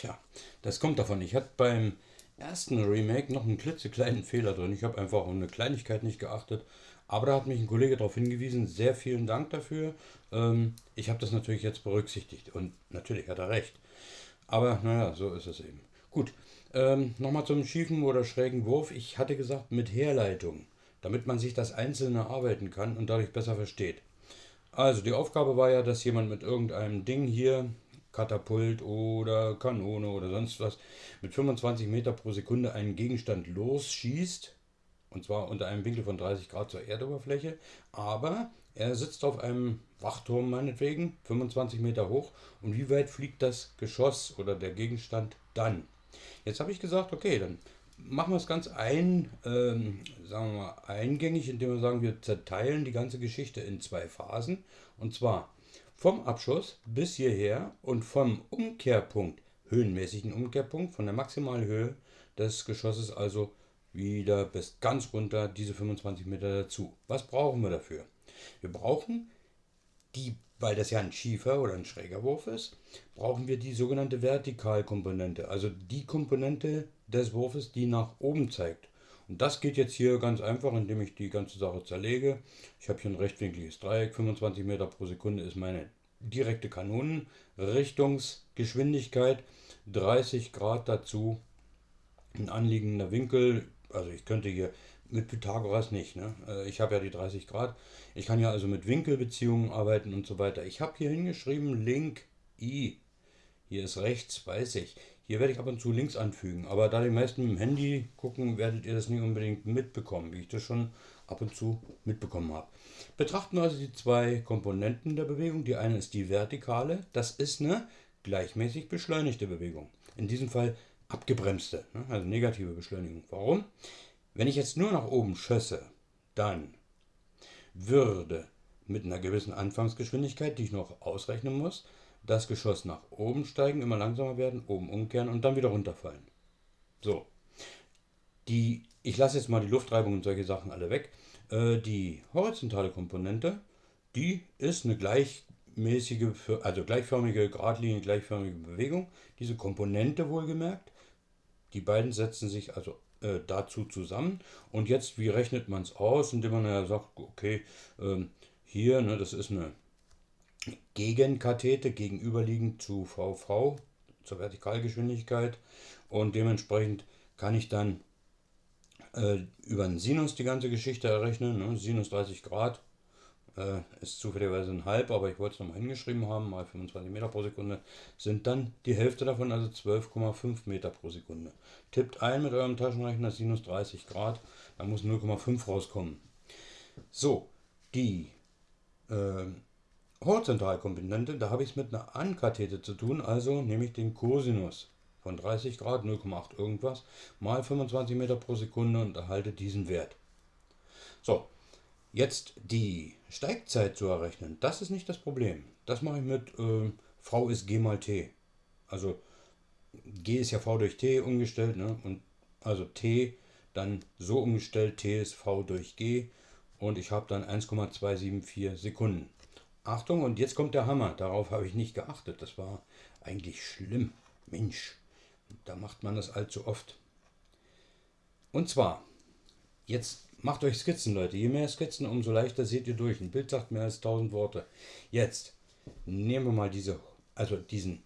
Tja, das kommt davon. Ich hatte beim ersten Remake noch einen klitzekleinen Fehler drin. Ich habe einfach auf eine Kleinigkeit nicht geachtet. Aber da hat mich ein Kollege darauf hingewiesen. Sehr vielen Dank dafür. Ähm, ich habe das natürlich jetzt berücksichtigt. Und natürlich hat er recht. Aber naja, so ist es eben. Gut, ähm, nochmal zum schiefen oder schrägen Wurf. Ich hatte gesagt mit Herleitung, damit man sich das Einzelne arbeiten kann und dadurch besser versteht. Also die Aufgabe war ja, dass jemand mit irgendeinem Ding hier, Katapult oder Kanone oder sonst was, mit 25 Meter pro Sekunde einen Gegenstand losschießt. Und zwar unter einem Winkel von 30 Grad zur Erdoberfläche. Aber er sitzt auf einem Wachturm meinetwegen, 25 Meter hoch. Und wie weit fliegt das Geschoss oder der Gegenstand dann? Jetzt habe ich gesagt, okay, dann machen wir es ganz ein, ähm, sagen wir mal, eingängig, indem wir sagen, wir zerteilen die ganze Geschichte in zwei Phasen. Und zwar vom Abschuss bis hierher und vom Umkehrpunkt, höhenmäßigen Umkehrpunkt, von der Maximalhöhe des Geschosses also wieder bis ganz runter diese 25 Meter dazu. Was brauchen wir dafür? Wir brauchen die weil das ja ein schiefer oder ein schräger Wurf ist, brauchen wir die sogenannte Vertikalkomponente, also die Komponente des Wurfes, die nach oben zeigt. Und das geht jetzt hier ganz einfach, indem ich die ganze Sache zerlege. Ich habe hier ein rechtwinkliges Dreieck, 25 Meter pro Sekunde ist meine direkte Kanonenrichtungsgeschwindigkeit, 30 Grad dazu, ein anliegender Winkel, also ich könnte hier mit Pythagoras nicht. Ne? Äh, ich habe ja die 30 Grad. Ich kann ja also mit Winkelbeziehungen arbeiten und so weiter. Ich habe hier hingeschrieben Link I. Hier ist rechts, weiß ich. Hier werde ich ab und zu links anfügen. Aber da die meisten mit dem Handy gucken, werdet ihr das nicht unbedingt mitbekommen, wie ich das schon ab und zu mitbekommen habe. Betrachten wir also die zwei Komponenten der Bewegung. Die eine ist die vertikale. Das ist eine gleichmäßig beschleunigte Bewegung. In diesem Fall abgebremste, ne? also negative Beschleunigung. Warum? Wenn ich jetzt nur nach oben schösse, dann würde mit einer gewissen Anfangsgeschwindigkeit, die ich noch ausrechnen muss, das Geschoss nach oben steigen, immer langsamer werden, oben umkehren und dann wieder runterfallen. So. Die, ich lasse jetzt mal die Luftreibung und solche Sachen alle weg. Äh, die horizontale Komponente, die ist eine gleichmäßige, also gleichförmige, geradlinige, gleichförmige Bewegung. Diese Komponente wohlgemerkt. Die beiden setzen sich also äh, dazu zusammen. Und jetzt, wie rechnet man es aus? Indem man ja sagt, okay, ähm, hier, ne, das ist eine Gegenkathete gegenüberliegend zu VV, zur Vertikalgeschwindigkeit. Und dementsprechend kann ich dann äh, über einen Sinus die ganze Geschichte errechnen. Ne? Sinus 30 Grad äh, ist zufälligerweise ein halb, aber ich wollte es nochmal hingeschrieben haben, mal 25 Meter pro Sekunde, sind dann die Hälfte davon, also 12,5 Meter pro Sekunde. Tippt ein mit eurem Taschenrechner sinus 30 Grad, dann muss 0,5 rauskommen. So, die äh, Horizontalkomponente, da habe ich es mit einer Ankathete zu tun, also nehme ich den Cosinus von 30 Grad, 0,8 irgendwas, mal 25 Meter pro Sekunde und erhalte diesen Wert. So, Jetzt die Steigzeit zu errechnen, das ist nicht das Problem. Das mache ich mit äh, V ist G mal T. Also G ist ja V durch T umgestellt, ne? Und also T dann so umgestellt, T ist V durch G und ich habe dann 1,274 Sekunden. Achtung, und jetzt kommt der Hammer. Darauf habe ich nicht geachtet. Das war eigentlich schlimm. Mensch, da macht man das allzu oft. Und zwar, jetzt Macht euch Skizzen, Leute. Je mehr Skizzen, umso leichter seht ihr durch. Ein Bild sagt mehr als 1000 Worte. Jetzt nehmen wir mal diese, also diesen,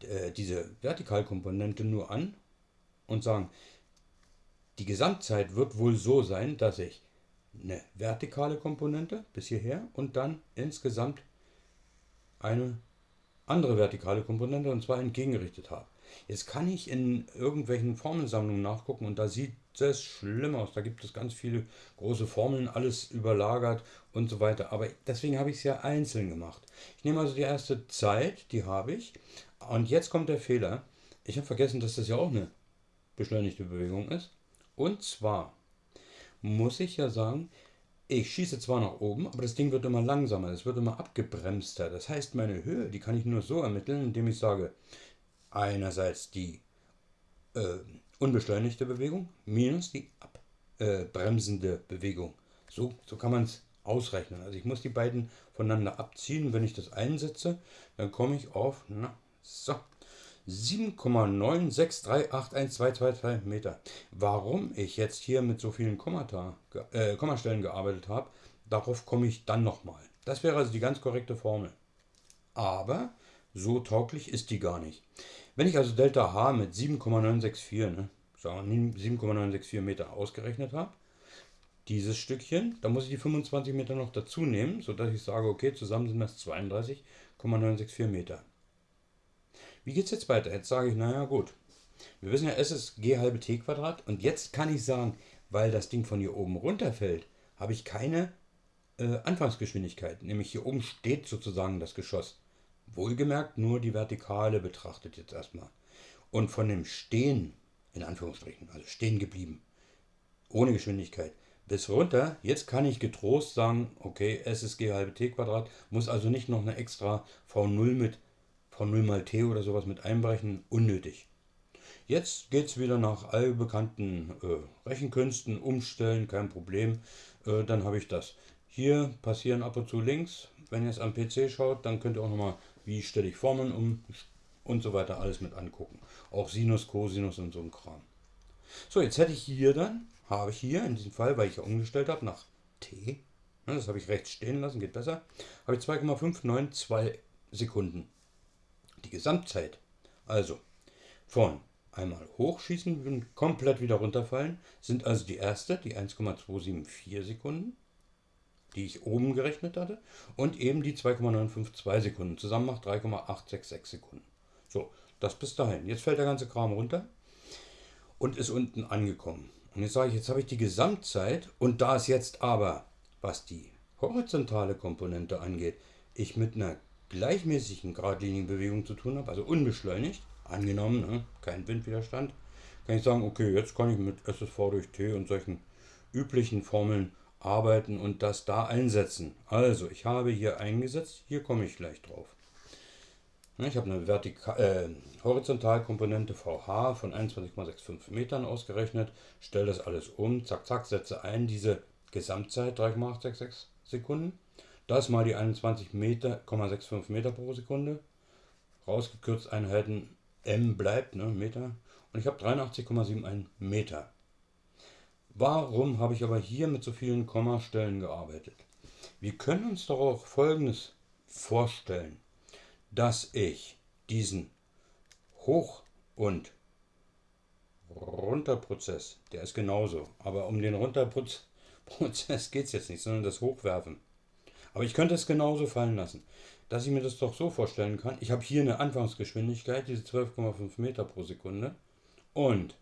äh, diese Vertikalkomponente nur an und sagen, die Gesamtzeit wird wohl so sein, dass ich eine vertikale Komponente bis hierher und dann insgesamt eine andere vertikale Komponente und zwar entgegengerichtet habe. Jetzt kann ich in irgendwelchen Formelsammlungen nachgucken und da sieht es schlimm aus. Da gibt es ganz viele große Formeln, alles überlagert und so weiter. Aber deswegen habe ich es ja einzeln gemacht. Ich nehme also die erste Zeit, die habe ich. Und jetzt kommt der Fehler. Ich habe vergessen, dass das ja auch eine beschleunigte Bewegung ist. Und zwar muss ich ja sagen, ich schieße zwar nach oben, aber das Ding wird immer langsamer, es wird immer abgebremster. Das heißt, meine Höhe, die kann ich nur so ermitteln, indem ich sage, einerseits die äh, unbeschleunigte Bewegung minus die abbremsende äh, Bewegung. So, so kann man es ausrechnen. Also ich muss die beiden voneinander abziehen. Wenn ich das einsetze, dann komme ich auf, na, so, 7,9638122 Meter. Warum ich jetzt hier mit so vielen Kommata, äh, Kommastellen gearbeitet habe, darauf komme ich dann nochmal. Das wäre also die ganz korrekte Formel. Aber so tauglich ist die gar nicht. Wenn ich also Delta H mit 7,964, ne, 7,964 Meter ausgerechnet habe, dieses Stückchen, da muss ich die 25 Meter noch dazu nehmen, sodass ich sage, okay, zusammen sind das 32,964 Meter. Wie geht es jetzt weiter? Jetzt sage ich, naja gut, wir wissen ja, S ist g halbe t Quadrat und jetzt kann ich sagen, weil das Ding von hier oben runterfällt, habe ich keine äh, Anfangsgeschwindigkeit. Nämlich hier oben steht sozusagen das Geschoss. Wohlgemerkt nur die Vertikale betrachtet jetzt erstmal. Und von dem Stehen, in Anführungsstrichen, also stehen geblieben, ohne Geschwindigkeit, bis runter, jetzt kann ich getrost sagen, okay, S ist G halbe T Quadrat, muss also nicht noch eine extra V0 mit V0 mal T oder sowas mit einbrechen, unnötig. Jetzt geht es wieder nach allbekannten äh, Rechenkünsten, umstellen, kein Problem, äh, dann habe ich das. Hier passieren ab und zu Links, wenn ihr es am PC schaut, dann könnt ihr auch nochmal, wie stelle ich Formeln um und so weiter alles mit angucken. Auch Sinus, Cosinus und so ein Kram. So, jetzt hätte ich hier dann habe ich hier in diesem Fall, weil ich ja umgestellt habe nach t, ne, das habe ich rechts stehen lassen, geht besser, habe ich 2,592 Sekunden. Die Gesamtzeit, also von einmal hochschießen und komplett wieder runterfallen, sind also die erste, die 1,274 Sekunden, die ich oben gerechnet hatte, und eben die 2,952 Sekunden. Zusammen macht 3,866 Sekunden. So, das bis dahin. Jetzt fällt der ganze Kram runter und ist unten angekommen. Und jetzt sage ich, jetzt habe ich die Gesamtzeit und da es jetzt aber, was die horizontale Komponente angeht, ich mit einer gleichmäßigen geradlinigen Bewegung zu tun habe, also unbeschleunigt, angenommen, ne, kein Windwiderstand, kann ich sagen, okay, jetzt kann ich mit SSV durch T und solchen üblichen Formeln arbeiten und das da einsetzen. Also, ich habe hier eingesetzt, hier komme ich gleich drauf. Ich habe eine Vertika äh, Horizontalkomponente VH von 21,65 Metern ausgerechnet, stelle das alles um, zack, zack, setze ein diese Gesamtzeit 3,866 Sekunden. Das mal die 21,65 Meter, Meter pro Sekunde. Rausgekürzt Einheiten M bleibt, ne, Meter. Und ich habe 83,71 Meter. Warum habe ich aber hier mit so vielen Kommastellen gearbeitet? Wir können uns doch auch Folgendes vorstellen dass ich diesen Hoch- und Runterprozess, der ist genauso, aber um den Runterprozess geht es jetzt nicht, sondern das Hochwerfen. Aber ich könnte es genauso fallen lassen, dass ich mir das doch so vorstellen kann. Ich habe hier eine Anfangsgeschwindigkeit, diese 12,5 Meter pro Sekunde. Und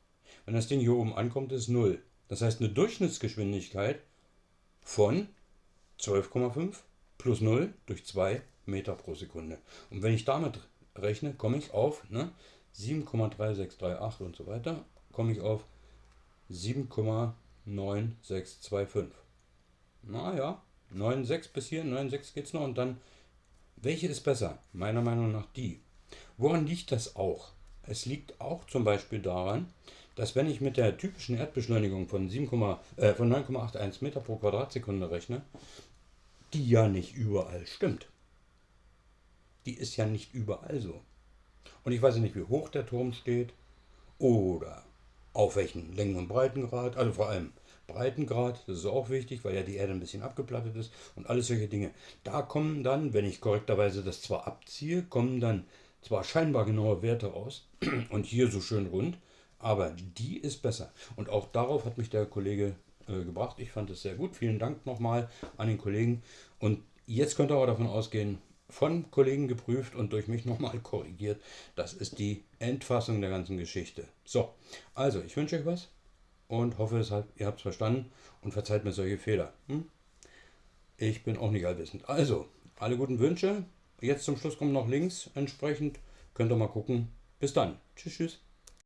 wenn das Ding hier oben ankommt, ist 0. Das heißt eine Durchschnittsgeschwindigkeit von 12,5 plus 0 durch 2 Meter pro Sekunde. Und wenn ich damit rechne, komme ich auf ne, 7,3638 und so weiter, komme ich auf 7,9625. Naja, 9,6 bis hier, 9,6 geht es noch und dann, welche ist besser? Meiner Meinung nach die. Woran liegt das auch? Es liegt auch zum Beispiel daran, dass wenn ich mit der typischen Erdbeschleunigung von, äh, von 9,81 Meter pro Quadratsekunde rechne, die ja nicht überall stimmt die ist ja nicht überall so. Und ich weiß ja nicht, wie hoch der Turm steht oder auf welchen Längen- und Breitengrad, also vor allem Breitengrad, das ist auch wichtig, weil ja die Erde ein bisschen abgeplattet ist und alles solche Dinge. Da kommen dann, wenn ich korrekterweise das zwar abziehe, kommen dann zwar scheinbar genaue Werte raus und hier so schön rund, aber die ist besser. Und auch darauf hat mich der Kollege äh, gebracht. Ich fand es sehr gut. Vielen Dank nochmal an den Kollegen. Und jetzt könnt ihr aber davon ausgehen, von Kollegen geprüft und durch mich nochmal korrigiert. Das ist die Endfassung der ganzen Geschichte. So, also ich wünsche euch was und hoffe, ihr habt es verstanden und verzeiht mir solche Fehler. Hm? Ich bin auch nicht allwissend. Also, alle guten Wünsche. Jetzt zum Schluss kommt noch links entsprechend. Könnt ihr mal gucken. Bis dann. Tschüss, tschüss.